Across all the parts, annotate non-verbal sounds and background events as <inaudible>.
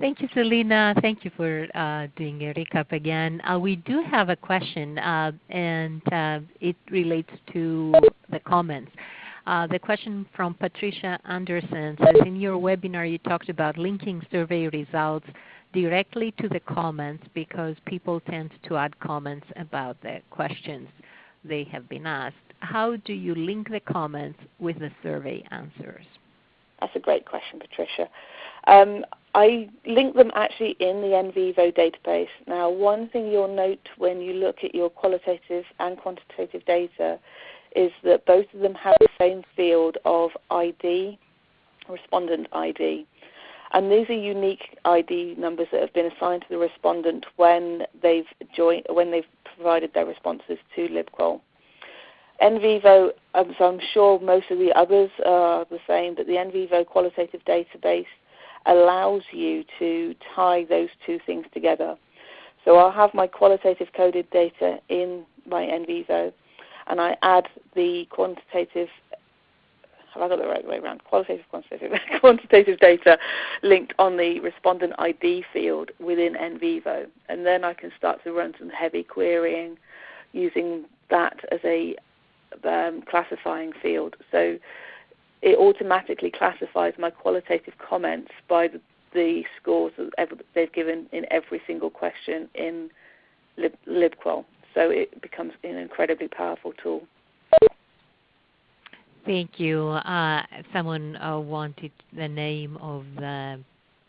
Thank you, Selena. Thank you for uh, doing a recap again. Uh, we do have a question, uh, and uh, it relates to the comments. Uh, the question from Patricia Anderson says, in your webinar you talked about linking survey results directly to the comments because people tend to add comments about the questions they have been asked. How do you link the comments with the survey answers? That's a great question, Patricia. Um, I link them actually in the NVivo database. Now, one thing you'll note when you look at your qualitative and quantitative data is that both of them have the same field of ID, respondent ID. And these are unique ID numbers that have been assigned to the respondent when they've joined, when they've provided their responses to LibQual. NVivo, um, so I'm sure most of the others are the same, but the NVivo qualitative database allows you to tie those two things together. So I'll have my qualitative coded data in my NVivo, and I add the quantitative have I got the right way around? Qualitative, quantitative, <laughs> quantitative data linked on the respondent ID field within NVivo. And then I can start to run some heavy querying using that as a um, classifying field. So it automatically classifies my qualitative comments by the, the scores that they've given in every single question in Lib, LibQual. So it becomes an incredibly powerful tool. Thank you. Uh, someone uh, wanted the name of the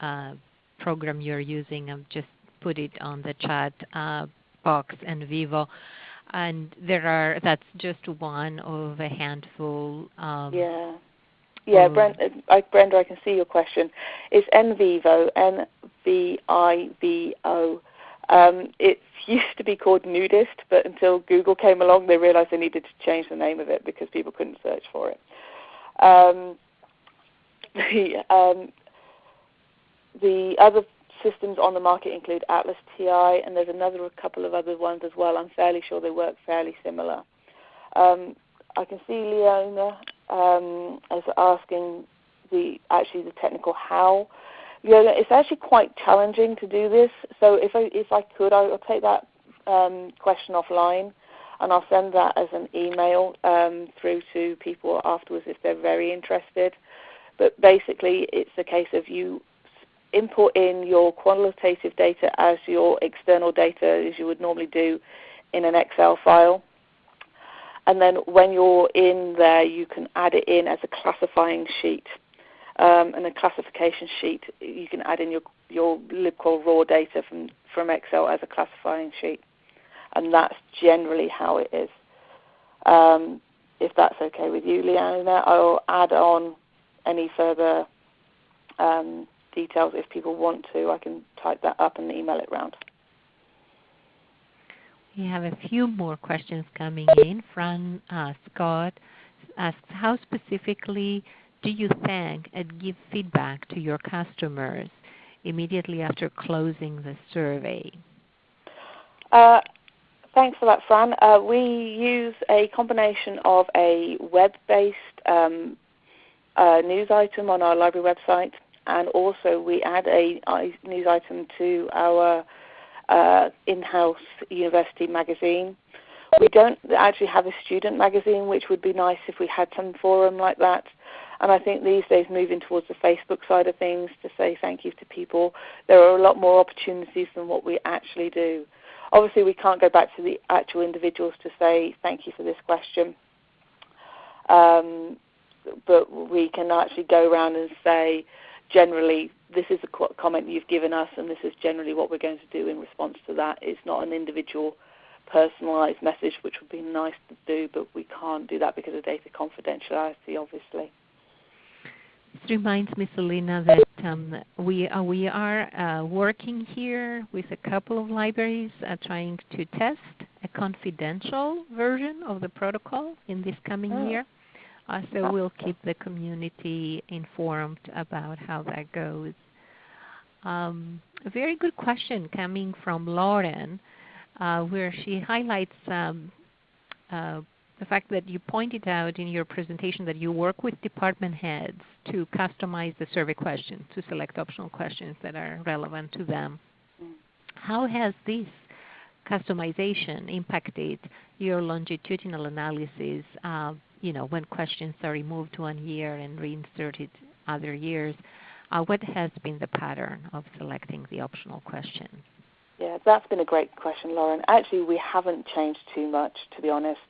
uh, program you're using. I've just put it on the chat uh, box NVivo. And there are that's just one of a handful. Um, yeah. Yeah, Brenda, I, Brenda, I can see your question. It's NVivo, N-V-I-V-O. Um, it <laughs> used to be called Nudist, but until Google came along, they realized they needed to change the name of it because people couldn't search for it. Um, <laughs> the, um, the other systems on the market include Atlas TI, and there's another couple of other ones as well. I'm fairly sure they work fairly similar. Um, I can see Leona um, as asking the actually the technical how yeah, it's actually quite challenging to do this. So if I if I could, I'll take that um, question offline, and I'll send that as an email um, through to people afterwards if they're very interested. But basically, it's a case of you import in your qualitative data as your external data as you would normally do in an Excel file. And then when you're in there, you can add it in as a classifying sheet um, and a classification sheet. You can add in your, your LibQual raw data from, from Excel as a classifying sheet. And that's generally how it is. Um, if that's okay with you, Leanna, I'll add on any further um, details if people want to. I can type that up and email it round. We have a few more questions coming in. Fran uh, Scott asks, how specifically do you thank and give feedback to your customers immediately after closing the survey? Uh, thanks for that, Fran. Uh, we use a combination of a web-based um, uh, news item on our library website, and also we add a news item to our uh, in-house university magazine. We don't actually have a student magazine, which would be nice if we had some forum like that. And I think these days moving towards the Facebook side of things to say thank you to people, there are a lot more opportunities than what we actually do. Obviously, we can't go back to the actual individuals to say thank you for this question. Um, but we can actually go around and say, generally, this is a comment you've given us, and this is generally what we're going to do in response to that. It's not an individual personalized message, which would be nice to do, but we can't do that because of data confidentiality, obviously. This reminds me, Selena, that um, we, uh, we are uh, working here with a couple of libraries uh, trying to test a confidential version of the protocol in this coming oh. year. Uh, so we'll keep the community informed about how that goes. Um, a very good question coming from Lauren, uh, where she highlights um, uh, the fact that you pointed out in your presentation that you work with department heads to customize the survey questions, to select optional questions that are relevant to them. How has this customization impacted your longitudinal analysis uh, you know, when questions are removed one year and reinserted other years? Uh, what has been the pattern of selecting the optional questions? Yeah, that's been a great question, Lauren. Actually, we haven't changed too much, to be honest.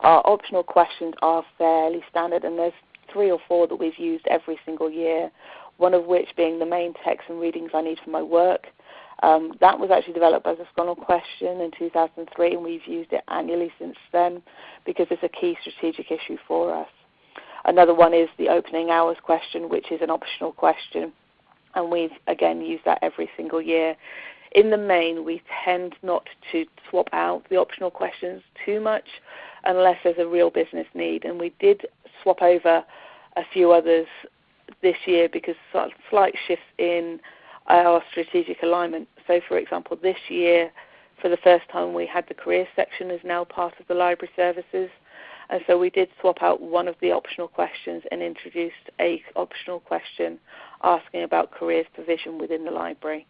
Our optional questions are fairly standard, and there's three or four that we've used every single year, one of which being the main text and readings I need for my work. Um, that was actually developed as a SCONUL question in 2003, and we've used it annually since then because it's a key strategic issue for us. Another one is the opening hours question, which is an optional question, and we've again used that every single year. In the main, we tend not to swap out the optional questions too much unless there's a real business need. And we did swap over a few others this year because slight shifts in our strategic alignment. So, for example, this year, for the first time, we had the careers section as now part of the library services. And so we did swap out one of the optional questions and introduced a optional question asking about careers provision within the library.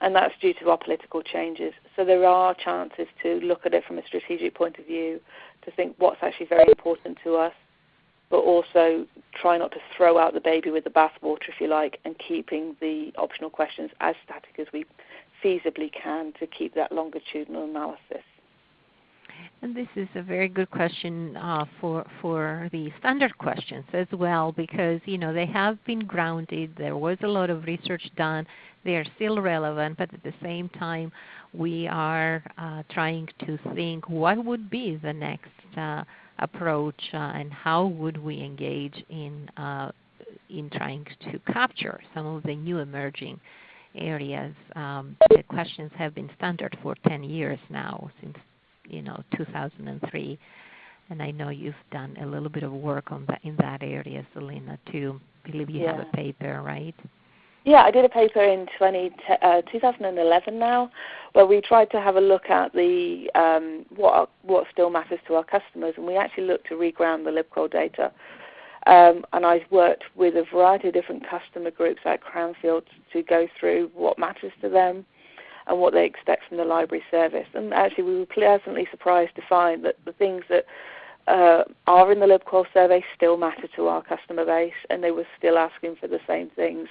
And that's due to our political changes. So there are chances to look at it from a strategic point of view, to think what's actually very important to us, but also try not to throw out the baby with the bathwater, if you like, and keeping the optional questions as static as we feasibly can to keep that longitudinal analysis. And this is a very good question uh, for for the standard questions as well, because you know they have been grounded. There was a lot of research done. They are still relevant, but at the same time, we are uh, trying to think what would be the next uh, approach uh, and how would we engage in uh, in trying to capture some of the new emerging areas. Um, the questions have been standard for 10 years now, since you know 2003, and I know you've done a little bit of work on that in that area, Selena, too. I believe you yeah. have a paper, right? Yeah, I did a paper in 20, uh, 2011 now, where we tried to have a look at the um, what what still matters to our customers, and we actually looked to reground the LibQual data. Um, and I've worked with a variety of different customer groups at Cranfield to go through what matters to them and what they expect from the library service. And actually, we were pleasantly surprised to find that the things that uh, are in the LibQual survey still matter to our customer base, and they were still asking for the same things.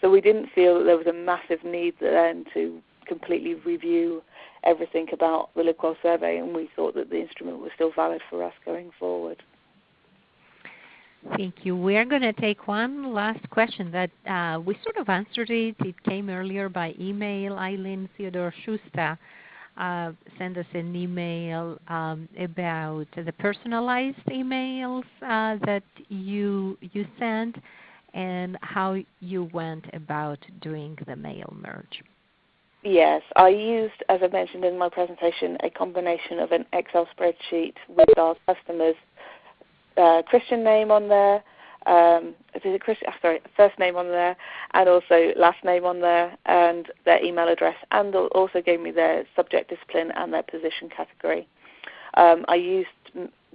So we didn't feel that there was a massive need then to completely review everything about the LibQual survey, and we thought that the instrument was still valid for us going forward. Thank you. We are going to take one last question that uh, we sort of answered it. It came earlier by email. Eileen Theodore Schuster uh, sent us an email um, about the personalized emails uh, that you you sent and how you went about doing the mail merge. Yes, I used, as I mentioned in my presentation, a combination of an Excel spreadsheet with our customers' uh, Christian name on there, um, Christian? Ah, sorry, first name on there, and also last name on there, and their email address, and also gave me their subject discipline and their position category. Um, I used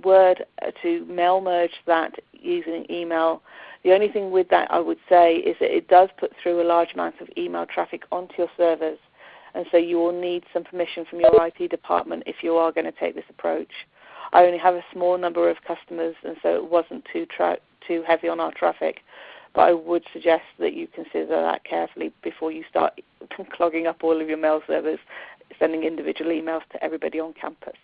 Word to mail merge that using email the only thing with that I would say is that it does put through a large amount of email traffic onto your servers, and so you will need some permission from your IT department if you are going to take this approach. I only have a small number of customers, and so it wasn't too tra- too heavy on our traffic. But I would suggest that you consider that carefully before you start <laughs> clogging up all of your mail servers, sending individual emails to everybody on campus.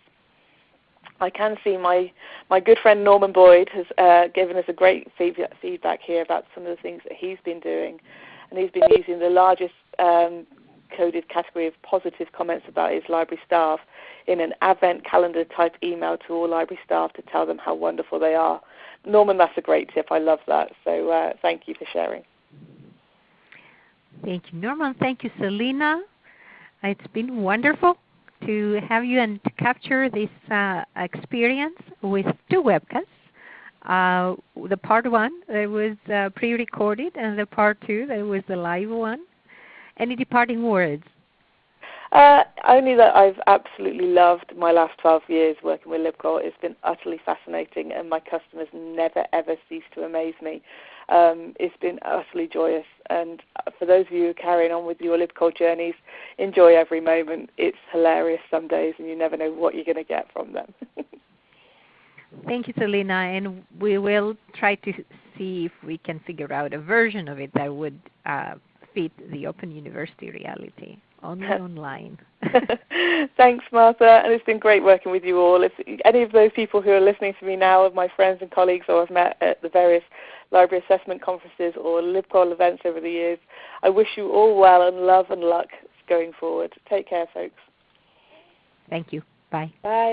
I can see my my good friend Norman Boyd has uh, given us a great feedback here about some of the things that he's been doing, and he's been using the largest um, coded category of positive comments about his library staff in an advent calendar type email to all library staff to tell them how wonderful they are. Norman, that's a great tip. I love that. So uh, thank you for sharing. Thank you, Norman. Thank you, Selena. It's been wonderful to have you and to capture this uh, experience with two webcasts. Uh, the part one that was uh, pre-recorded and the part two that was the live one. Any departing words? Uh, only that I've absolutely loved my last 12 years working with LibQual. It's been utterly fascinating, and my customers never ever cease to amaze me. Um, it's been utterly joyous, and for those of you who are carrying on with your LibQual journeys, enjoy every moment. It's hilarious some days, and you never know what you're going to get from them. <laughs> Thank you, Selena, and we will try to see if we can figure out a version of it that would uh, fit the Open University reality only <laughs> online. <laughs> Thanks, Martha, and it's been great working with you all. If any of those people who are listening to me now are my friends and colleagues or I've met at the various library assessment conferences or LibQual events over the years, I wish you all well and love and luck going forward. Take care, folks. Thank you. Bye. Bye.